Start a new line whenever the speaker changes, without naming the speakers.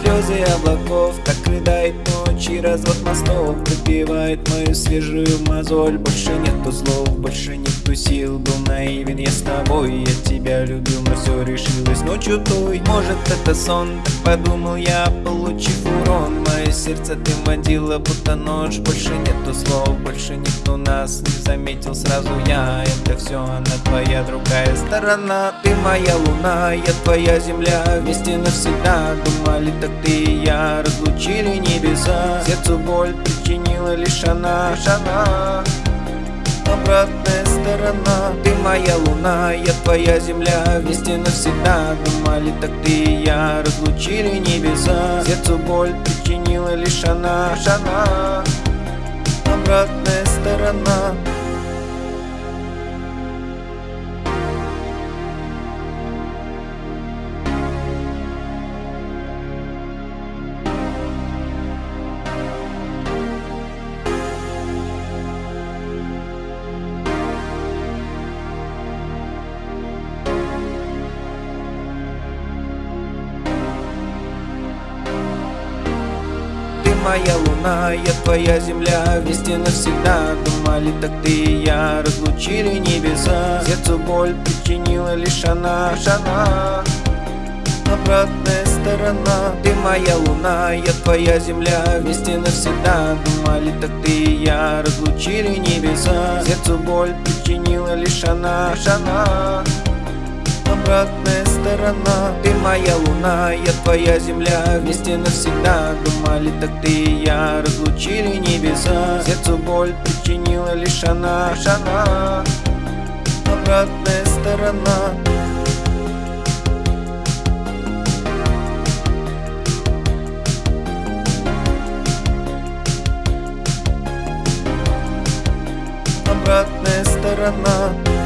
слезы облаков Так рыдает ночи, развод мостов Добивает мою свежую мозоль. Больше нету слов, больше нету сил Был наивен я с тобой, я тебя любил Но все решилось ночью той. Может это сон, так подумал я, получив урон Сердце ты водила, будто нож. Больше нету слов, больше нету нас Не заметил. Сразу я, это все она твоя другая сторона. Ты моя луна, я твоя земля. Вместе навсегда думали так ты и я Разлучили небеса. Сердцу боль причинила лишь она, лишь она Обратная сторона. Ты моя луна, я твоя земля. Вместе навсегда думали так ты и я Разлучили небеса. Сердцу боль причинила лишь она, лишь она моя луна, я твоя земля Вместе навсегда думали так ты и я Разлучили небеса. Сердцу боль причинила лишь она, лишь она. Обратная сторона Ты моя луна, я твоя земля Вместе навсегда думали так ты и я Разлучили небеса. Сердцу боль причинила лишь она, лишь она обратная сторона. Ты моя луна, я твоя земля. Вместе навсегда думали так ты и я Разлучили небеса. Сердцу боль причинила лишь она, лишь она. Обратная сторона. Обратная сторона